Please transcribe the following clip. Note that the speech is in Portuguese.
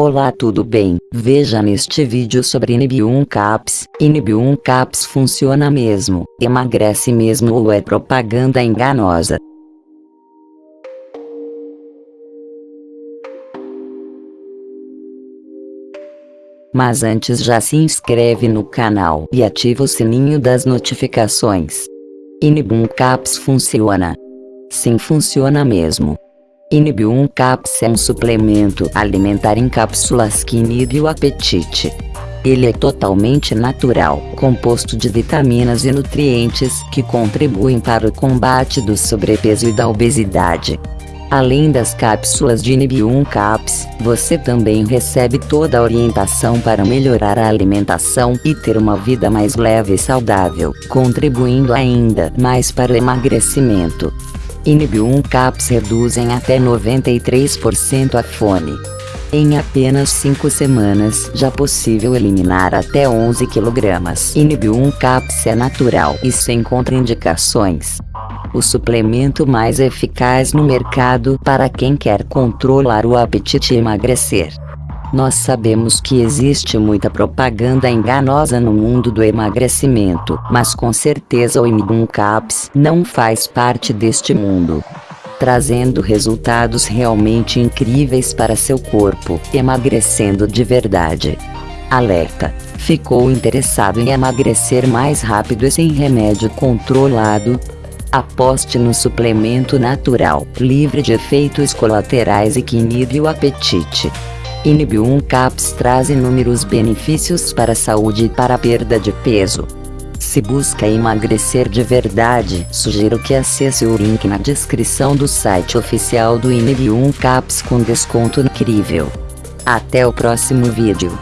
Olá tudo bem? Veja neste vídeo sobre Inib1 Caps. Inib1 Caps funciona mesmo, emagrece mesmo ou é propaganda enganosa? Mas antes já se inscreve no canal e ativa o sininho das notificações. Inib1 Caps funciona. Sim funciona mesmo. Inibium Caps é um suplemento alimentar em cápsulas que inibe o apetite. Ele é totalmente natural, composto de vitaminas e nutrientes que contribuem para o combate do sobrepeso e da obesidade. Além das cápsulas de Inibium Caps, você também recebe toda a orientação para melhorar a alimentação e ter uma vida mais leve e saudável, contribuindo ainda mais para o emagrecimento. Inibium Caps reduzem até 93% a fome. Em apenas 5 semanas já possível eliminar até 11 kg. Inibium Caps é natural e sem contraindicações. O suplemento mais eficaz no mercado para quem quer controlar o apetite e emagrecer. Nós sabemos que existe muita propaganda enganosa no mundo do emagrecimento, mas com certeza o Immun Caps não faz parte deste mundo. Trazendo resultados realmente incríveis para seu corpo, emagrecendo de verdade. Alerta! Ficou interessado em emagrecer mais rápido e sem remédio controlado? Aposte no suplemento natural, livre de efeitos colaterais e que inibe o apetite. Inibium Caps traz inúmeros benefícios para a saúde e para a perda de peso. Se busca emagrecer de verdade, sugiro que acesse o link na descrição do site oficial do Inibium Caps com desconto incrível. Até o próximo vídeo.